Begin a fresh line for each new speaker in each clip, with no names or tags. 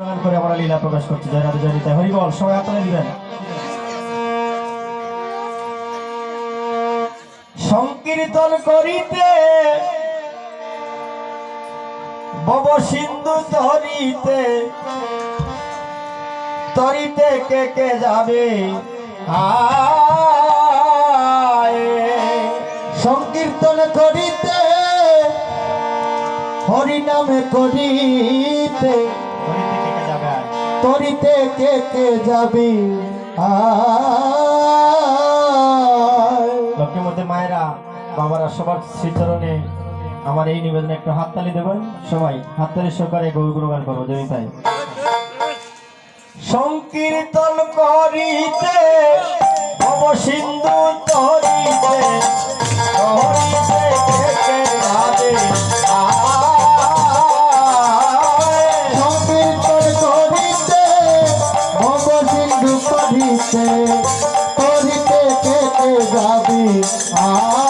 করে আমরা লীলা প্রকাশ করতে যাই, রাধে হরিবল সবাই আপনারা দিবেন সংকীর্তন করিতে বব সিন্ধু তরিতে তরিতে কে কে যাবে?
সংকীর্তন করিতে হরিনামে করিতে
তরিতে কে কে যাবি? লক্ষ্মীর মধ্যে মায়েরা বাবারা সবার শ্রীচরণে আমার এই নিবেদনে একটু হাততালি দেবেন। সবাই হাততালি সহকারে গৌর গুণগান করব জমি তাই সংকীর্তন করিতে
বাবি আ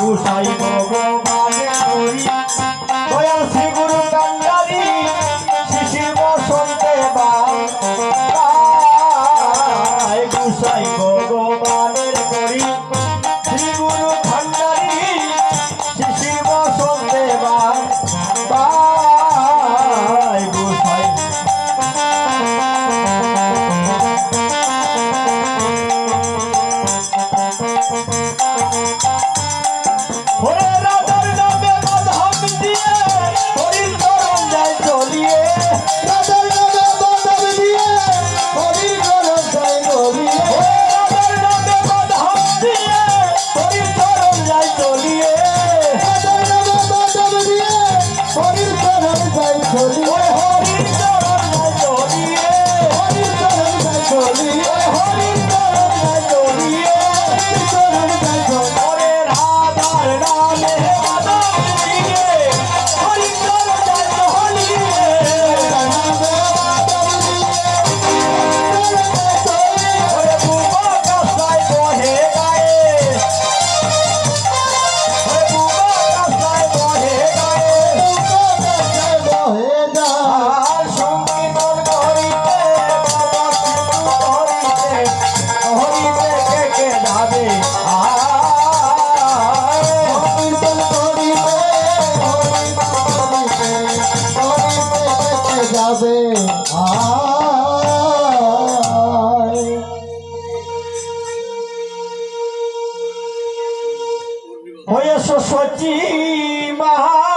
গুসাই ভগবান। হরি
হরি
सची महा